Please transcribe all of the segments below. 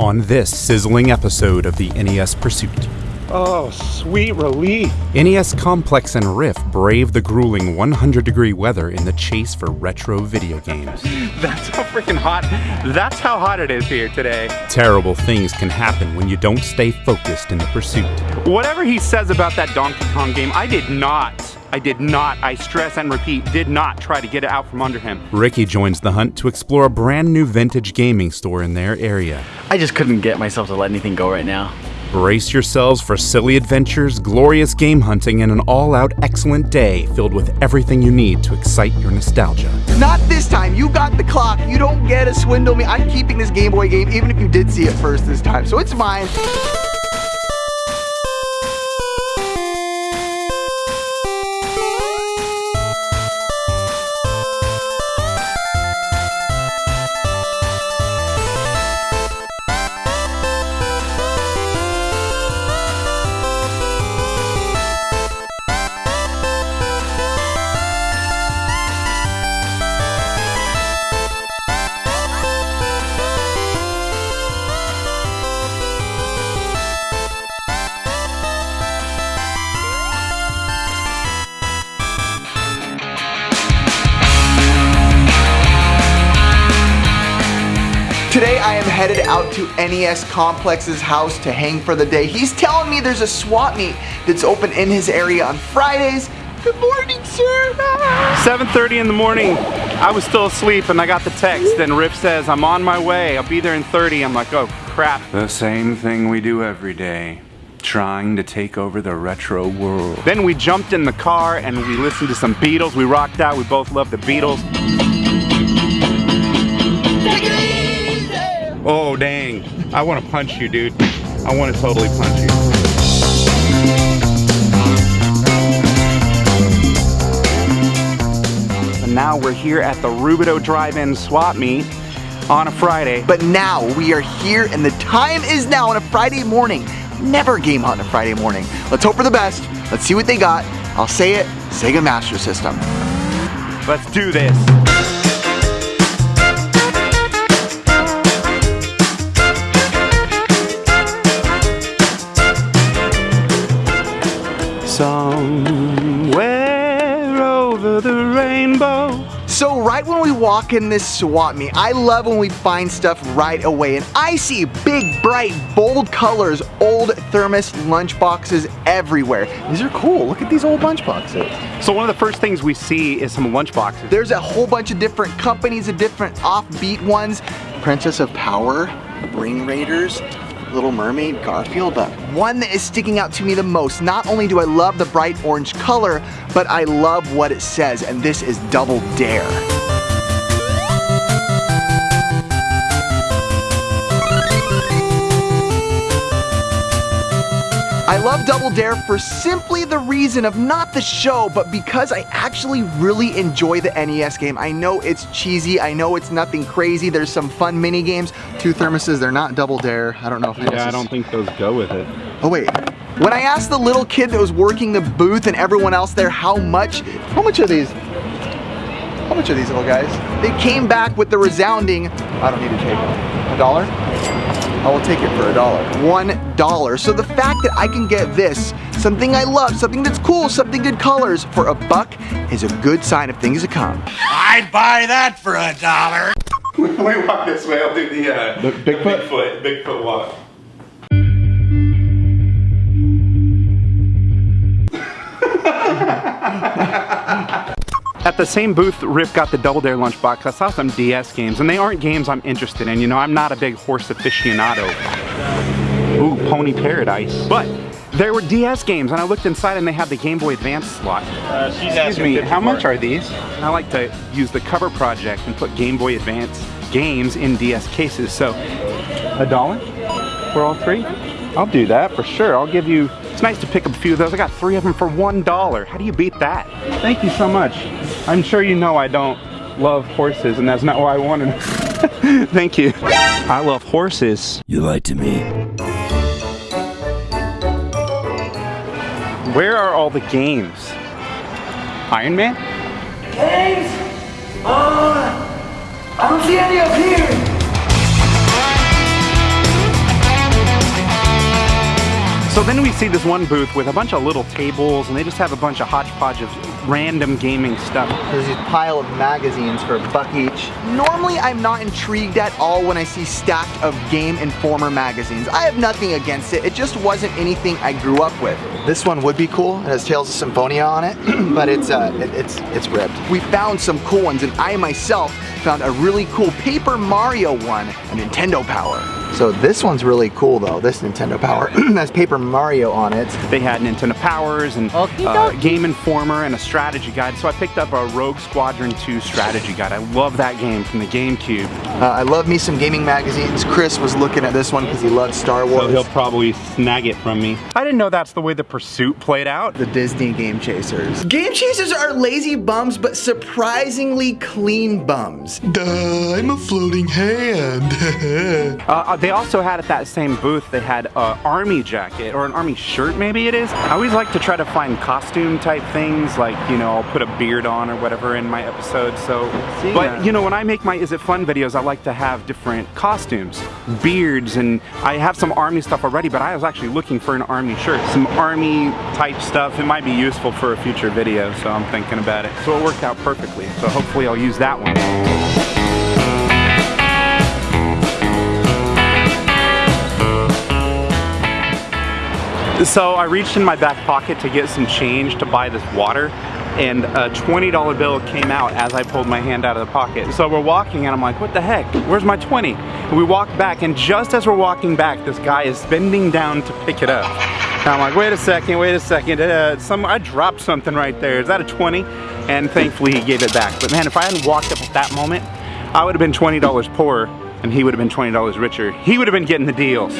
on this sizzling episode of the NES Pursuit. Oh, sweet relief. NES Complex and Riff brave the grueling 100 degree weather in the chase for retro video games. That's how freaking hot. That's how hot it is here today. Terrible things can happen when you don't stay focused in the pursuit. Whatever he says about that Donkey Kong game, I did not. I did not, I stress and repeat, did not try to get it out from under him. Ricky joins the hunt to explore a brand new vintage gaming store in their area. I just couldn't get myself to let anything go right now. Brace yourselves for silly adventures, glorious game hunting, and an all out excellent day filled with everything you need to excite your nostalgia. Not this time. You got the clock. You don't get to swindle me. I'm keeping this Game Boy game even if you did see it first this time. So it's mine. Headed out to NES Complex's house to hang for the day. He's telling me there's a swap meet that's open in his area on Fridays. Good morning, sir. 7.30 in the morning, I was still asleep and I got the text and Rip says, I'm on my way, I'll be there in 30. I'm like, oh crap. The same thing we do every day. Trying to take over the retro world. Then we jumped in the car and we listened to some Beatles. We rocked out, we both love the Beatles. Oh dang, I want to punch you dude. I want to totally punch you. And now we're here at the Rubidoux Drive-In Swap Meet on a Friday. But now we are here and the time is now on a Friday morning. Never game hunt on a Friday morning. Let's hope for the best. Let's see what they got. I'll say it, Sega Master System. Let's do this. Somewhere over the rainbow. So right when we walk in this swap meet, I love when we find stuff right away. And I see big, bright, bold colors, old thermos lunchboxes everywhere. These are cool. Look at these old lunchboxes. So one of the first things we see is some lunchboxes. There's a whole bunch of different companies of different offbeat ones. Princess of Power, Ring Raiders, Little Mermaid, Garfield, but one that is sticking out to me the most, not only do I love the bright orange color, but I love what it says, and this is Double Dare. I love Double Dare for simply the reason of not the show, but because I actually really enjoy the NES game. I know it's cheesy, I know it's nothing crazy, there's some fun mini games. Two thermoses, they're not Double Dare. I don't know if Yeah, I don't think those go with it. Oh wait. When I asked the little kid that was working the booth and everyone else there how much, how much are these? How much are these little guys? They came back with the resounding, I don't need to take them. A dollar? I will take it for a dollar. One dollar. So the fact that I can get this, something I love, something that's cool, something good colors, for a buck is a good sign of things to come. I'd buy that for a dollar. we walk this way. I'll do the, uh, The Bigfoot? Bigfoot, Bigfoot walk. At the same booth, Rip got the Double Dare lunchbox. I saw some DS games, and they aren't games I'm interested in. You know, I'm not a big horse aficionado. Ooh, Pony Paradise. But there were DS games, and I looked inside, and they had the Game Boy Advance slot. Excuse me, how much are these? I like to use the cover project and put Game Boy Advance games in DS cases. So, a dollar for all three? I'll do that for sure. I'll give you. It's nice to pick up a few of those. I got three of them for one dollar. How do you beat that? Thank you so much. I'm sure you know I don't love horses, and that's not why I wanted. Thank you. I love horses. You lied to me. Where are all the games? Iron Man? Games? Uh, I don't see any up here. Then we see this one booth with a bunch of little tables and they just have a bunch of hodgepodge of random gaming stuff. There's this pile of magazines for a buck each. Normally, I'm not intrigued at all when I see stacked of Game Informer magazines. I have nothing against it. It just wasn't anything I grew up with. This one would be cool. It has Tales of Symphonia on it, but it's uh, it, it's it's ripped. We found some cool ones, and I myself found a really cool Paper Mario one, a Nintendo Power. So this one's really cool though, this Nintendo Power. has Paper Mario on it. They had Nintendo Powers and uh, Game Informer and a strategy guide. So I picked up a Rogue Squadron 2 strategy guide. I love that game from the GameCube. Uh, I love me some gaming magazines. Chris was looking at this one because he loves Star Wars. So he'll probably snag it from me. I didn't know that's the way the pursuit played out. the Disney Game Chasers. Game Chasers are lazy bums, but surprisingly clean bums. Duh, I'm a floating hand. Uh, uh, they also had at that same booth, they had an army jacket or an army shirt, maybe it is. I always like to try to find costume type things, like, you know, I'll put a beard on or whatever in my episode. So, See but that. you know, when I make my Is It Fun videos, I like to have different costumes, beards, and I have some army stuff already, but I was actually looking for an army shirt, some army type stuff. It might be useful for a future video, so I'm thinking about it. So it worked out perfectly. So hopefully I'll use that one. So I reached in my back pocket to get some change to buy this water and a $20 bill came out as I pulled my hand out of the pocket. So we're walking and I'm like, what the heck? Where's my 20? And we walk back and just as we're walking back, this guy is bending down to pick it up. And I'm like, wait a second, wait a second. Uh, some, I dropped something right there. Is that a 20? And thankfully he gave it back. But man, if I hadn't walked up at that moment, I would have been $20 poorer and he would have been $20 richer. He would have been getting the deals.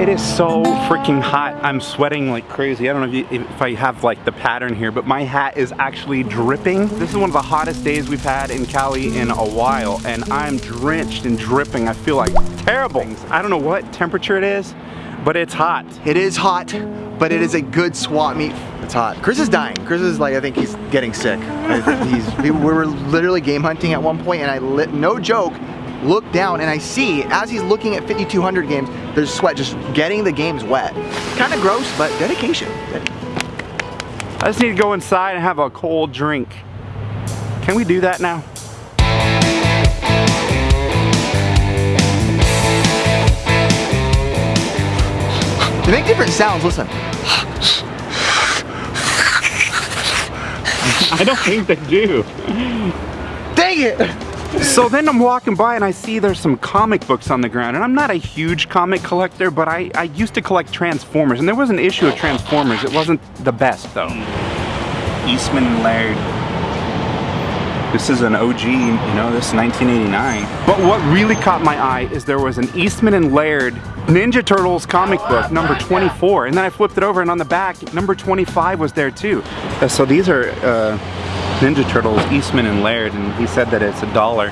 It is so freaking hot. I'm sweating like crazy. I don't know if, you, if I have like the pattern here, but my hat is actually dripping. This is one of the hottest days we've had in Cali in a while, and I'm drenched and dripping. I feel like terrible. I don't know what temperature it is, but it's hot. It is hot, but it is a good swap meet. It's hot. Chris is dying. Chris is like, I think he's getting sick. He's, we were literally game hunting at one point, and I lit, no joke, look down and I see, as he's looking at 5200 games, there's sweat just getting the games wet. Kind of gross, but dedication. I just need to go inside and have a cold drink. Can we do that now? They make different sounds, listen. I don't think they do. Dang it! So then I'm walking by and I see there's some comic books on the ground. And I'm not a huge comic collector, but I, I used to collect Transformers. And there was an issue of Transformers. It wasn't the best though. Eastman and Laird. This is an OG, you know, this is 1989. But what really caught my eye is there was an Eastman and Laird Ninja Turtles comic book, number 24. And then I flipped it over and on the back, number 25 was there too. Uh, so these are uh, Ninja Turtles, Eastman and Laird, and he said that it's a dollar.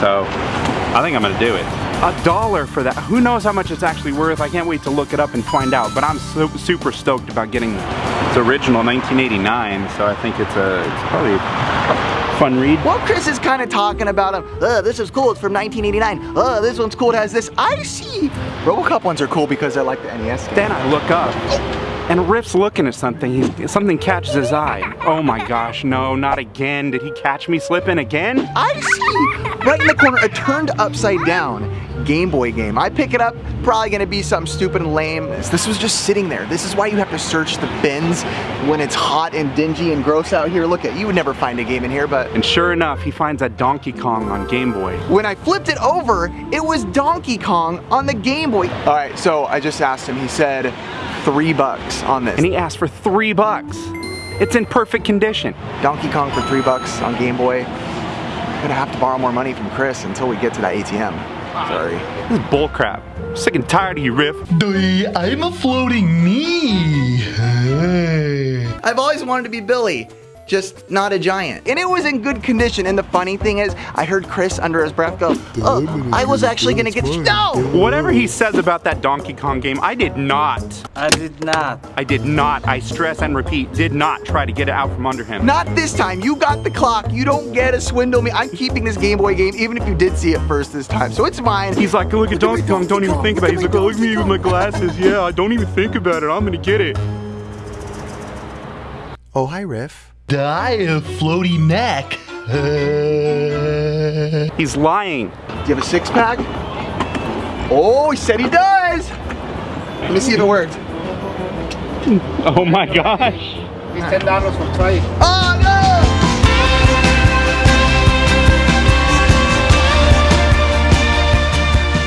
So I think I'm gonna do it. A dollar for that. Who knows how much it's actually worth? I can't wait to look it up and find out. But I'm so, super stoked about getting it's original 1989. So I think it's a it's probably a fun read. Well, Chris is kind of talking about him. Uh, this is cool. It's from 1989. Uh, this one's cool. It has this. I see. RoboCop ones are cool because I like the NES game. Then I look up. And Riff's looking at something. Something catches his eye. Oh my gosh, no, not again. Did he catch me slipping again? I see. Right in the corner, a turned upside down Game Boy game. I pick it up, probably gonna be something stupid and lame. This was just sitting there. This is why you have to search the bins when it's hot and dingy and gross out here. Look at, you would never find a game in here, but And sure enough, he finds a Donkey Kong on Game Boy. when I flipped it over, it was Donkey Kong on the Game Boy. All right, so I just asked him, he said three bucks on this. And he asked for three bucks. It's in perfect condition. Donkey Kong for three bucks on Game Boy. I'm gonna have to borrow more money from Chris until we get to that ATM. Sorry. This is bullcrap. Sick and tired of you, Riff. I'm a floating me. I've always wanted to be Billy. Just not a giant. And it was in good condition. And the funny thing is, I heard Chris under his breath go, oh, I was actually gonna get, no! Whatever he says about that Donkey Kong game, I did not. I did not. I did not, I stress and repeat, did not try to get it out from under him. Not this time. You got the clock. You don't get to swindle me. I'm keeping this Game Boy game, even if you did see it first this time. So it's mine. He's like, look at Donkey Kong, don't even think about it. He's like, look at me with my glasses. Yeah, I don't even think about it. I'm gonna get it. Oh, hi, Riff. Die a floaty neck. He's lying. Do you have a six pack? Oh, he said he does. Let me see if it worked. Oh my gosh. Oh no!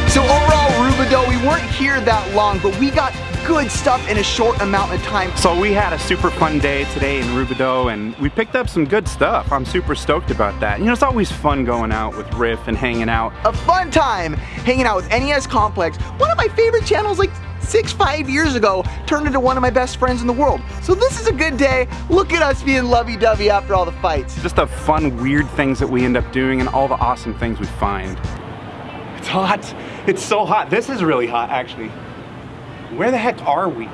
So overall, Rubidoux, we weren't here that long, but we got good stuff in a short amount of time. So we had a super fun day today in Rubidoux and we picked up some good stuff. I'm super stoked about that. You know, it's always fun going out with Riff and hanging out. A fun time hanging out with NES Complex, one of my favorite channels like six, five years ago, turned into one of my best friends in the world. So this is a good day. Look at us being lovey-dovey after all the fights. Just the fun, weird things that we end up doing and all the awesome things we find. It's hot. It's so hot. This is really hot, actually. Where the heck are we? I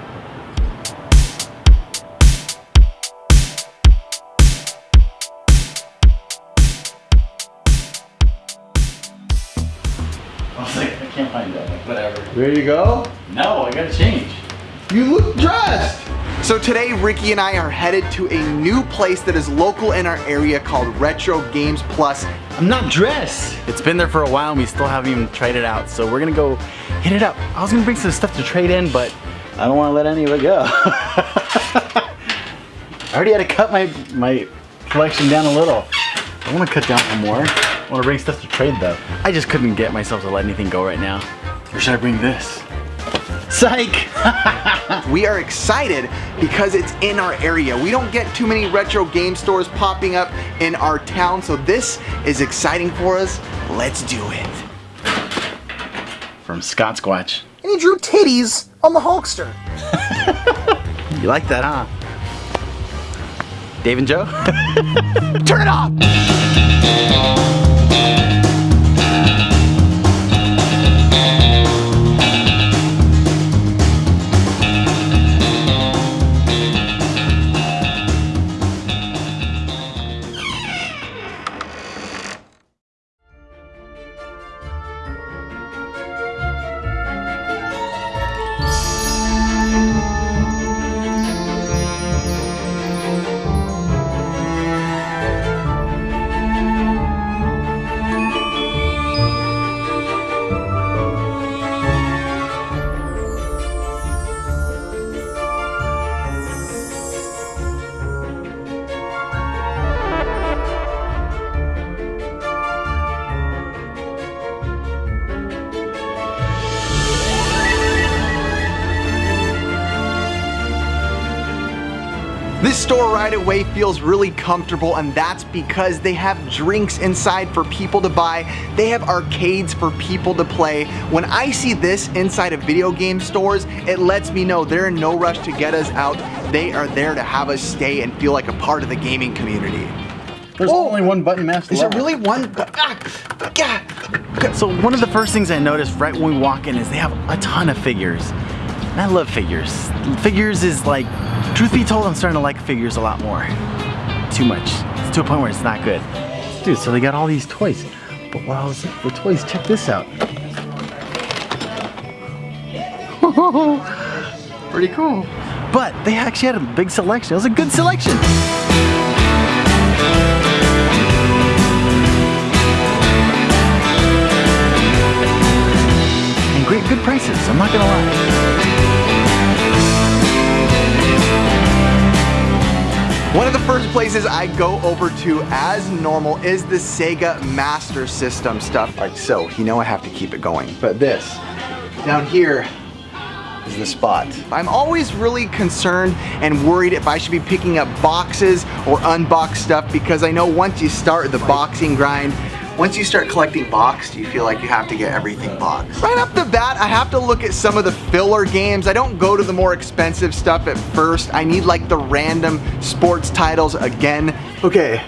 was like, I can't find that. Like, whatever. There you go. No, I gotta change. You look dressed. So today, Ricky and I are headed to a new place that is local in our area called Retro Games Plus. I'm not dressed. It's been there for a while and we still haven't even tried it out. So we're gonna go hit it up. I was gonna bring some stuff to trade in, but I don't wanna let any of it go. I already had to cut my, my collection down a little. I wanna cut down some more. I wanna bring stuff to trade though. I just couldn't get myself to let anything go right now. Or should I bring this? Psych! We are excited because it's in our area. We don't get too many retro game stores popping up in our town, so this is exciting for us. Let's do it. From Scott Squatch. And he drew titties on the Hulkster. You like that, huh? Dave and Joe? Turn it off! This store right away feels really comfortable and that's because they have drinks inside for people to buy. They have arcades for people to play. When I see this inside of video game stores, it lets me know they're in no rush to get us out. They are there to have us stay and feel like a part of the gaming community. There's only one button master Is there really one? Ah, yeah. So one of the first things I noticed right when we walk in is they have a ton of figures. And I love figures. Figures is like, truth be told, I'm starting to like figures a lot more. Too much. It's to a point where it's not good. Dude, so they got all these toys. But while I was for toys, check this out. Pretty cool. But they actually had a big selection. It was a good selection. And great, good prices. I'm not gonna lie. One of the first places I go over to as normal is the Sega Master System stuff. All right, so you know I have to keep it going. But this, down here, is the spot. I'm always really concerned and worried if I should be picking up boxes or unbox stuff because I know once you start the boxing grind, once you start collecting boxed, you feel like you have to get everything boxed. Right off the bat, I have to look at some of the filler games. I don't go to the more expensive stuff at first. I need like the random sports titles again. Okay,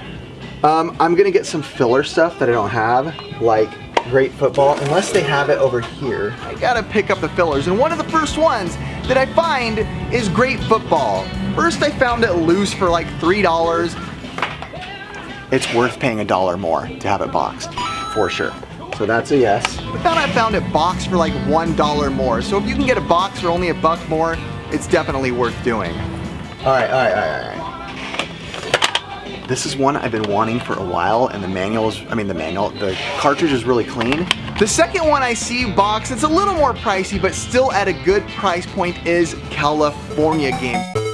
um, I'm gonna get some filler stuff that I don't have, like great football, unless they have it over here. I gotta pick up the fillers, and one of the first ones that I find is great football. First I found it loose for like $3. It's worth paying a dollar more to have it boxed, for sure. So that's a yes. But then I found it boxed for like $1 more. So if you can get a box for only a buck more, it's definitely worth doing. All right, all right, all right, all right. This is one I've been wanting for a while and the manual is, I mean the manual, the cartridge is really clean. The second one I see box, it's a little more pricey but still at a good price point is California Games.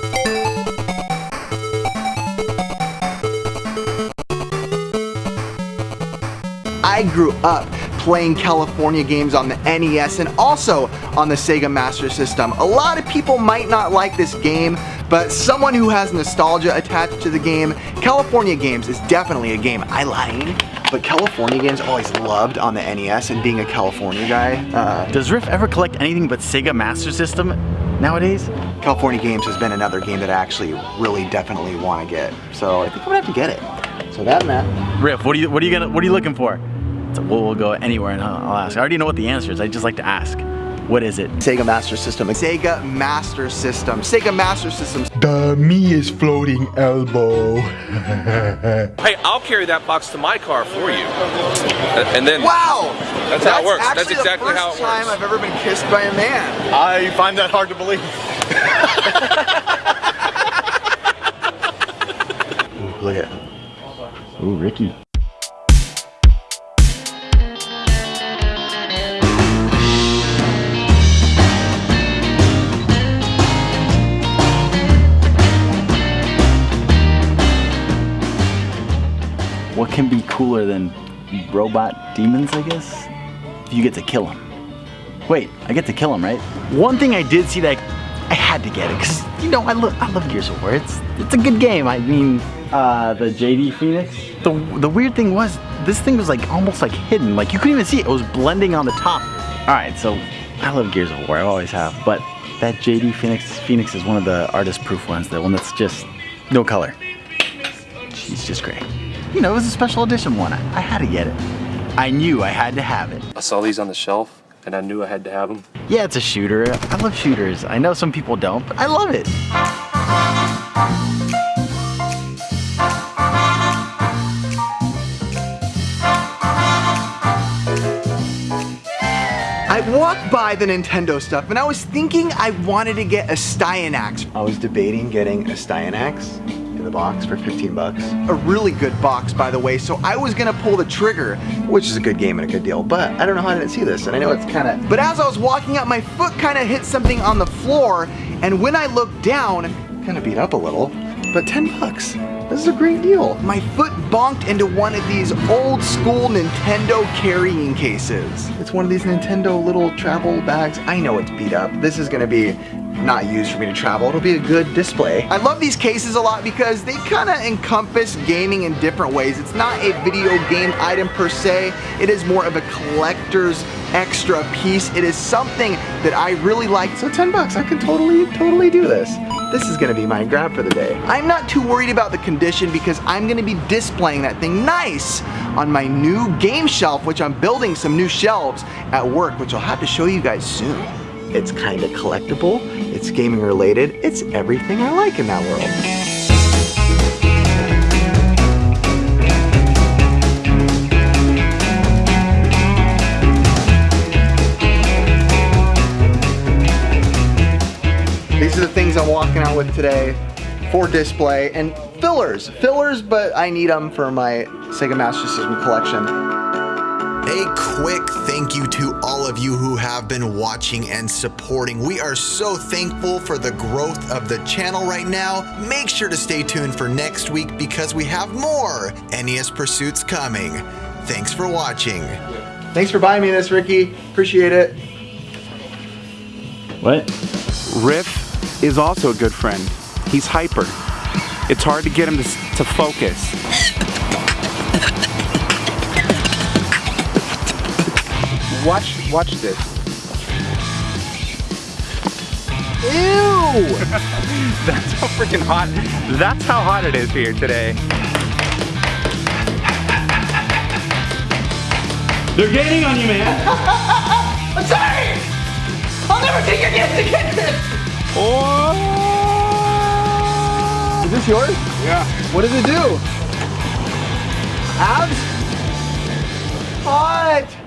I grew up playing California games on the NES and also on the Sega Master System. A lot of people might not like this game, but someone who has nostalgia attached to the game, California Games is definitely a game I like. But California Games always loved on the NES and being a California guy. Uh, Does Riff ever collect anything but Sega Master System nowadays? California Games has been another game that I actually really definitely want to get. So I think I'm gonna have to get it. So that and that. Riff, what are you what are you gonna what are you looking for? So we'll, we'll go anywhere and I'll, I'll ask. I already know what the answer is. I just like to ask. What is it? Sega Master System. Sega Master System. Sega Master System. The me is floating elbow. Hey, I'll carry that box to my car for you. And then Wow! That's how it works. That's exactly how first it works. time I've ever been kissed by a man. I find that hard to believe. Ooh, look at Ooh, Ricky. Cooler than robot demons, I guess? You get to kill them. Wait, I get to kill them, right? One thing I did see that I had to get it, because, you know, I, lo I love Gears of War. It's, it's a good game. I mean, uh, the JD Fenix. The, the weird thing was, this thing was like almost like hidden. Like you couldn't even see it. It was blending on the top. All right, so I love Gears of War. I always have. But that JD Fenix Fenix is one of the artist-proof ones. The one that's just no color. She's just great. You know, it was a special edition one. I, I had to get it. I knew I had to have it. I saw these on the shelf and I knew I had to have them. Yeah, it's a shooter. I love shooters. I know some people don't, but I love it. I walked by the Nintendo stuff and I was thinking I wanted to get a Styanax. I was debating getting a Styanax the box for 15 bucks. A really good box, by the way, so I was gonna pull the trigger, which is a good game and a good deal, but I don't know how I didn't see this, and I know it's kinda... But as I was walking out, my foot kinda hit something on the floor, and when I looked down, kinda beat up a little, but 10 bucks. This is a great deal. My foot bonked into one of these old school Nintendo carrying cases. It's one of these Nintendo little travel bags. I know it's beat up. This is gonna be not used for me to travel. It'll be a good display. I love these cases a lot because they kind of encompass gaming in different ways. It's not a video game item per se. It is more of a collector's extra piece. It is something that I really like. So 10 bucks, I can totally, totally do this. This is gonna be my grab for the day. I'm not too worried about the condition because I'm gonna be displaying that thing nice on my new game shelf, which I'm building some new shelves at work, which I'll have to show you guys soon. It's kind of collectible, it's gaming related, it's everything I like in that world. These are the things I'm walking out with today for display and fillers. Fillers, but I need them for my Sega Master System collection. A quick thank you to all of you who have been watching and supporting. We are so thankful for the growth of the channel right now. Make sure to stay tuned for next week because we have more NES Pursuits coming. Thanks for watching. Thanks for buying me this, Ricky. Appreciate it. What? Riff is also a good friend. He's hyper. It's hard to get him to, to focus. Watch, watch this. Ew! That's how freaking hot. That's how hot it is here today. They're gaining on you, man. I'm sorry! I'll never take your gift again! Oh. Is this yours? Yeah. What does it do? Abs? Hot!